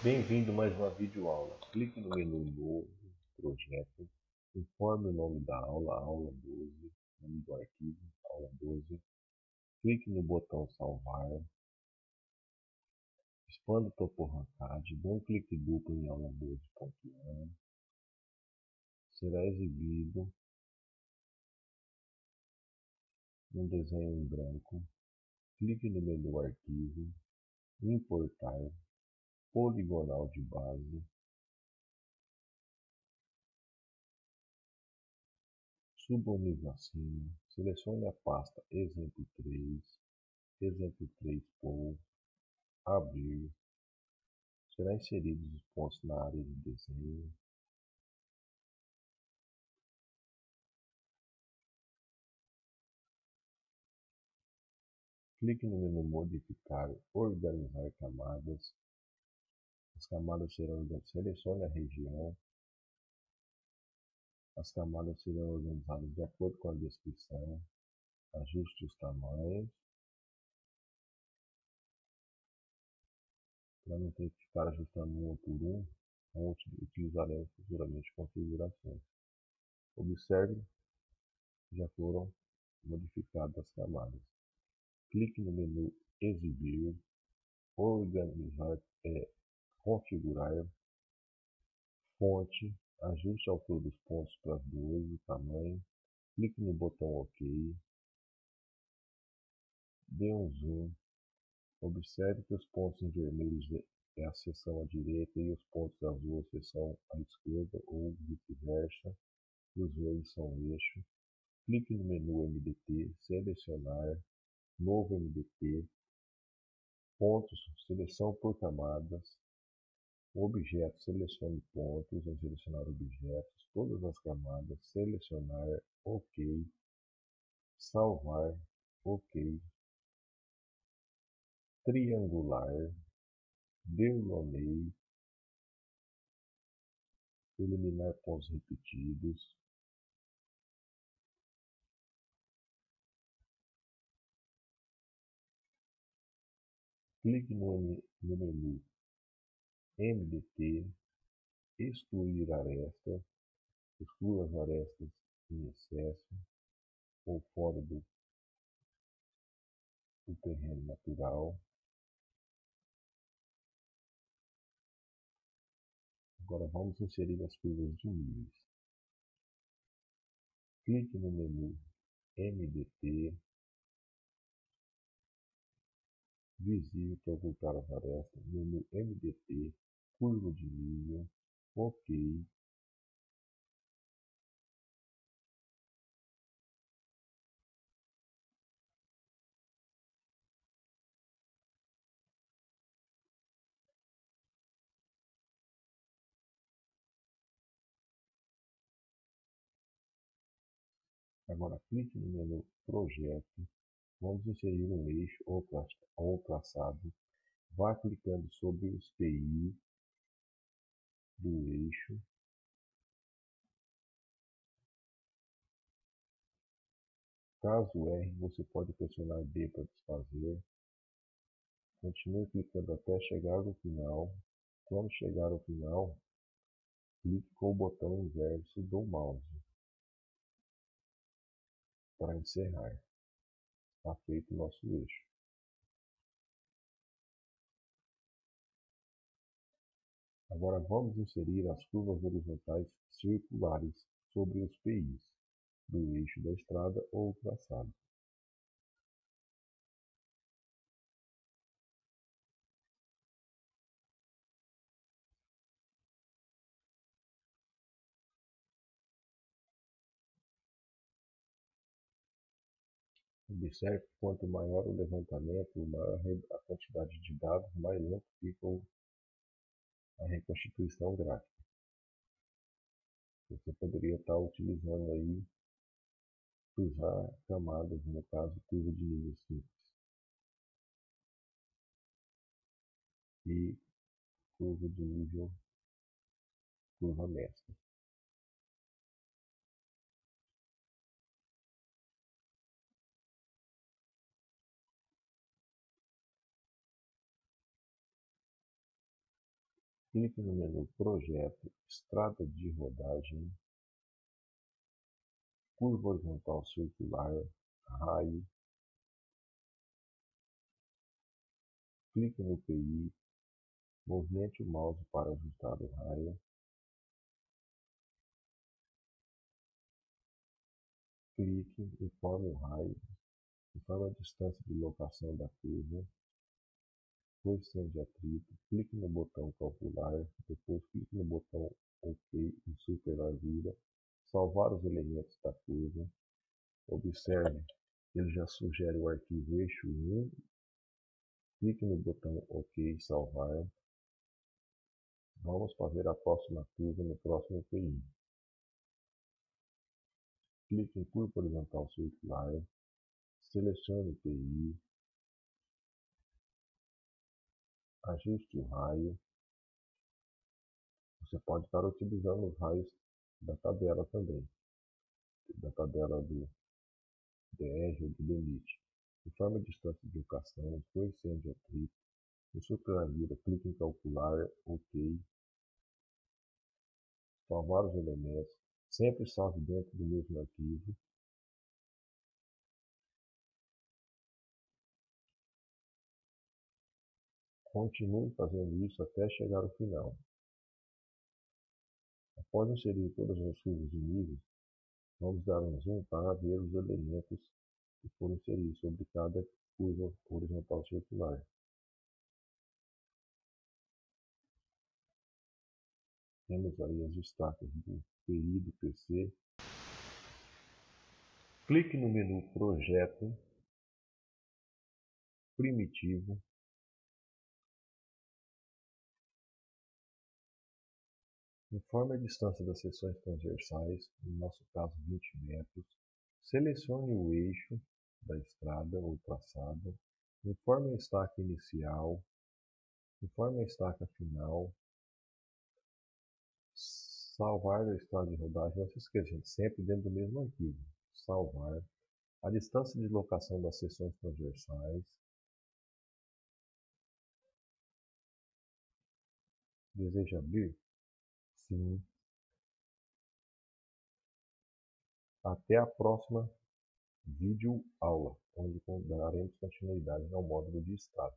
Bem-vindo mais uma videoaula. Clique no menu Novo, Projeto, informe o nome da aula, aula 12, nome do arquivo, aula 12. Clique no botão Salvar. Expanda o topo arrancade, dê um clique duplo em aula 12.1. Será exibido um desenho em branco. Clique no menu Arquivo, Importar, poligonal de base, suba o nível acima, selecione a pasta exemplo 3, exemplo 3 POU, abrir, será inseridos os pontos na área de desenho, clique no menu modificar, organizar camadas, as camadas serão selecione a região. As camadas serão organizadas de acordo com a descrição. Ajuste os tamanhos. Para não ter que ficar ajustando um por um, utilizaremos futuramente configurações. Observe já foram modificadas as camadas. Clique no menu Exibir, Organizar é, configurar, fonte, ajuste a altura dos pontos para 2, o tamanho, clique no botão OK, dê um zoom, observe que os pontos em vermelho é a seção à direita e os pontos azuis a seção à esquerda ou vice-versa, e os verdes são o eixo. Clique no menu MDT, selecionar, novo MDT, pontos, seleção por camadas, objeto, selecione pontos, em selecionar objetos, todas as camadas, selecionar, ok, salvar, ok, triangular, denomeie, eliminar pontos repetidos, clique no, no menu MDT, excluir aresta, exclua as arestas em excesso ou fora do, do terreno natural. Agora vamos inserir as curvas de níveis. Clique no menu MDT, visível para ocultar as arestas, menu MDT, curva de nível, ok. Agora clique no menu Projeto, vamos inserir um eixo ou traçado, vá clicando sobre os PI do eixo Caso erre, você pode pressionar D para desfazer. Continue clicando até chegar no final. Quando chegar ao final, clique com o botão inverso do mouse para encerrar. Está feito o nosso eixo. Agora vamos inserir as curvas horizontais circulares sobre os PIs do eixo da estrada ou traçado. Observe que quanto maior o levantamento, maior a quantidade de dados, mais lento fica a reconstituição gráfica. Você poderia estar utilizando aí cruzar camadas, no caso curva de nível simples. E curva de nível curva mestra. Clique no menu Projeto, Estrada de rodagem, curva horizontal circular, raio, clique no PI, movimente o mouse para ajustar o raio, clique, informe o raio, informe a distância de locação da curva, coeficiente de atrito, clique no botão calcular, depois clique no botão OK em superlargura, salvar os elementos da curva, observe ele já sugere o arquivo eixo 1, clique no botão OK salvar, vamos fazer a próxima curva no próximo PI. Clique em curva horizontal circular, selecione o PI, ajuste o raio. Você pode estar utilizando os raios da tabela também, da tabela do DR ou do limite. Informe a distância de locação, coeficiente de atrito. Em sua planilha, clique em calcular, OK. Salvar os elementos. Sempre salve dentro do mesmo arquivo. Continue fazendo isso até chegar ao final. Após inserir todas as curvas de níveis, vamos dar um zoom para ver os elementos que foram inseridos sobre cada curva horizontal circular. Temos aí as estacas do PI do PC. Clique no menu Projeto, Primitivo, Informe a distância das seções transversais, no nosso caso 20 metros. Selecione o eixo da estrada ou traçado. Informe a estaca inicial. Informe a estaca final. Salvar a estrada de rodagem. Não se esqueça, gente, sempre dentro do mesmo arquivo. Salvar. A distância de locação das seções transversais. Deseja abrir? Sim. Até a próxima vídeo aula, onde daremos continuidade ao módulo de estrada.